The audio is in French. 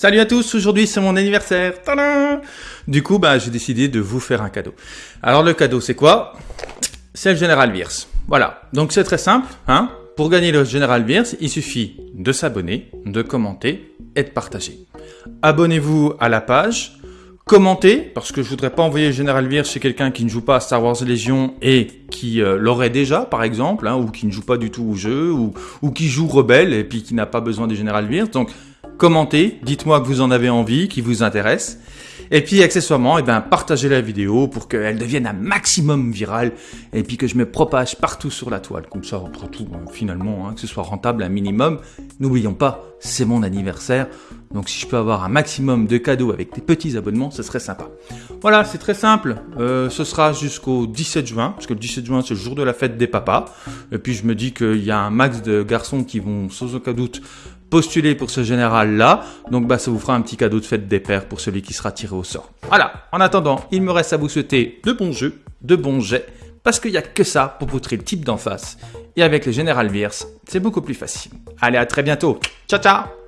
Salut à tous, aujourd'hui c'est mon anniversaire. Tadam du coup, bah, j'ai décidé de vous faire un cadeau. Alors le cadeau c'est quoi? C'est le General Virs. Voilà, donc c'est très simple. Hein Pour gagner le General Virs, il suffit de s'abonner, de commenter et de partager. Abonnez-vous à la page, commentez, parce que je voudrais pas envoyer le General Virs chez quelqu'un qui ne joue pas à Star Wars Légion et qui euh, l'aurait déjà, par exemple, hein, ou qui ne joue pas du tout au jeu, ou, qui joue rebelle et puis qui n'a pas besoin du General Virs. Donc commentez, dites-moi que vous en avez envie, qui vous intéresse. Et puis accessoirement, eh ben, partagez la vidéo pour qu'elle devienne un maximum virale et puis que je me propage partout sur la toile. Comme ça, après tout, ben, finalement, hein, que ce soit rentable un minimum. N'oublions pas, c'est mon anniversaire. Donc si je peux avoir un maximum de cadeaux avec des petits abonnements, ce serait sympa. Voilà, c'est très simple. Euh, ce sera jusqu'au 17 juin, parce que le 17 juin, c'est le jour de la fête des papas. Et puis je me dis qu'il y a un max de garçons qui vont sans aucun doute postuler pour ce général-là. Donc bah, ça vous fera un petit cadeau de fête des pères pour celui qui sera tiré au sort. Voilà, en attendant, il me reste à vous souhaiter de bons jeux, de bons jets, parce qu'il n'y a que ça pour poutrer le type d'en face. Et avec le général Virs, c'est beaucoup plus facile. Allez, à très bientôt. Ciao, ciao